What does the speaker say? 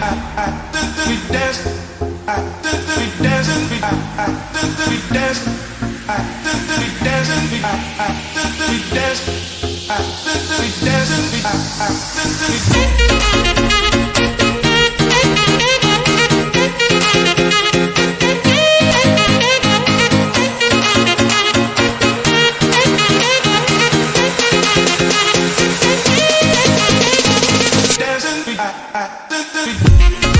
we dance. Thank you.